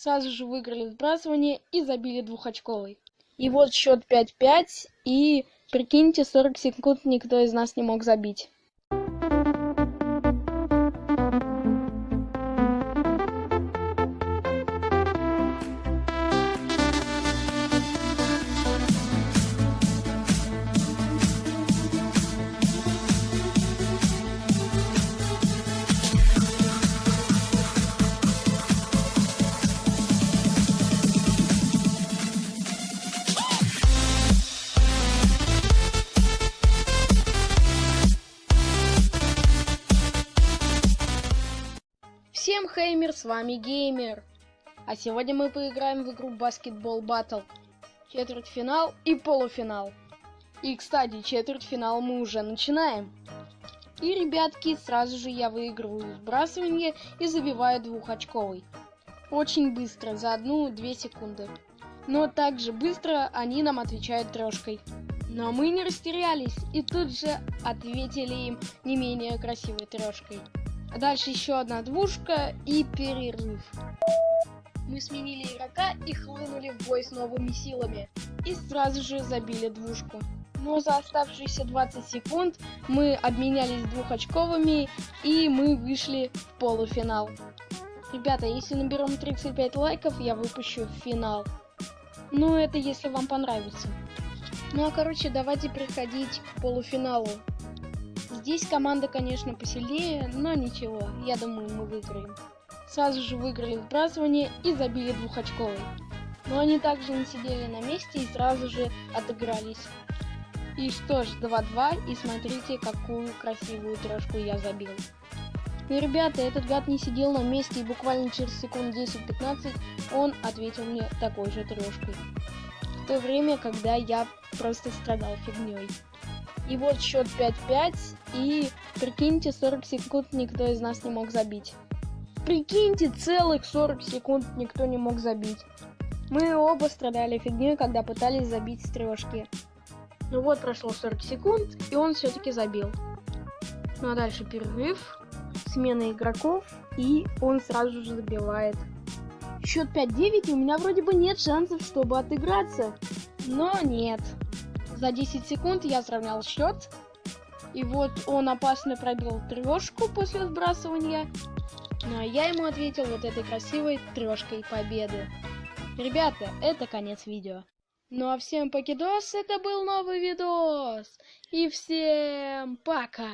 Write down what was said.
Сразу же выиграли сбрасывание и забили двухочковый. И вот счет 5-5, и прикиньте, 40 секунд никто из нас не мог забить. Всем хеймер, с вами Геймер. А сегодня мы поиграем в игру Basketball Battle. Четвертьфинал и полуфинал. И, кстати, четвертьфинал мы уже начинаем. И, ребятки, сразу же я выигрываю сбрасывание и забиваю двухочковый. Очень быстро, за одну-две секунды. Но также быстро они нам отвечают трешкой. Но мы не растерялись и тут же ответили им не менее красивой трешкой. Дальше еще одна двушка и перерыв. Мы сменили игрока и хлынули в бой с новыми силами. И сразу же забили двушку. Но за оставшиеся 20 секунд мы обменялись двухочковыми и мы вышли в полуфинал. Ребята, если наберем 35 лайков, я выпущу финал. Ну, это если вам понравится. Ну а короче, давайте переходить к полуфиналу. Здесь команда, конечно, посильнее, но ничего, я думаю, мы выиграем. Сразу же выиграли сбрасывание и забили двухочковый. Но они также не сидели на месте и сразу же отыгрались. И что ж, 2-2, и смотрите, какую красивую трешку я забил. Ну, ребята, этот гад не сидел на месте, и буквально через секунд 10-15 он ответил мне такой же трешкой. В то время, когда я просто страдал фигней. И вот счет 5-5. И прикиньте, 40 секунд никто из нас не мог забить. Прикиньте, целых 40 секунд никто не мог забить. Мы оба страдали фигней, когда пытались забить с трешки. Ну вот прошло 40 секунд, и он все-таки забил. Ну а дальше перерыв, смена игроков, и он сразу же забивает. Счет 5-9, и у меня вроде бы нет шансов, чтобы отыграться. Но нет. За 10 секунд я сравнял счет. И вот он опасно пробил трешку после сбрасывания. Ну а я ему ответил вот этой красивой трешкой победы. Ребята, это конец видео. Ну а всем покидос, это был новый видос. И всем пока.